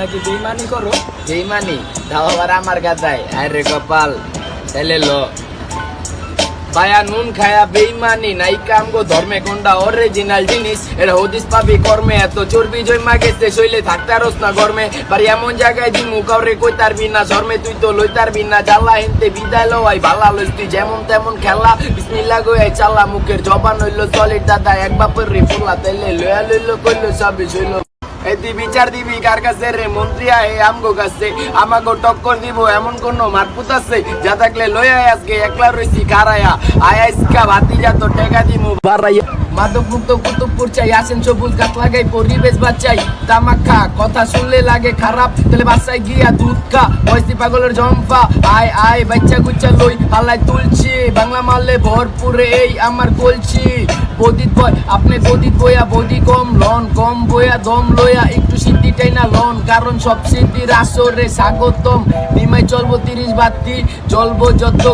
সাথে বেইমানি করো? বেইমানি? আবার আমার কপাল লো বায়া নুন খায়া বেইমানি, নাই কাম গো ধর্মে অরিজিনাল জিনিস? হদিস পাবি কর্মে, এত চর্বি গেছে, শৈলে না বাড়ি এমন জায়গায় দিমু, কাউরে কই তার বিনা শর্মে তুই তো লই তার বিনা জ্বালা হিনতে বিদায় লো আই ভালা লইস, তুই যেমন তেমন খেলা। বিসমিল্লা গো চাল্লা মুখের জবান হইল সলিড দাদা, এক বাপের রে ফুলা লয়া লইলো, কইলো সবই হইল এই বিচার দিবি কার কাছে রে? মন্ত্রী আয় আমগো কাছে। আমাগো টক্কর দিব এমন কোন মারপুত আছে? যা থাকলে লই আয় আজকে একলা রইছি খারায়া আয়? আজকা ভাতি যা তো টেকা দিমু। বাড়াইয়া মাদক মুক্ত কুতুবপুর চাই আসেন সবুজ গাছ লাগাই পরিবেশ বাঁচাই। তামাক খা কথা শুনলে লাগে খারাপ তাহলে বাসায় গিয়া দুধ খা। বয়সি পাগলের জম্পা আয় আয় বাচ্চা গুচ্চা লই হালাই তুলছি। বাংলা মারলে ভরপুরে এই আমার কলছি। বদিত বয়, আপনি বদিত বইয়া বদি কম, লন কম বইয়া দম লইয়া একটু সিদ্ধিটাই না লন, কারণ সব সিদ্ধির আসরে স্বাগতম। নিমাই চলবো তিরিশ বাতি চলবো যত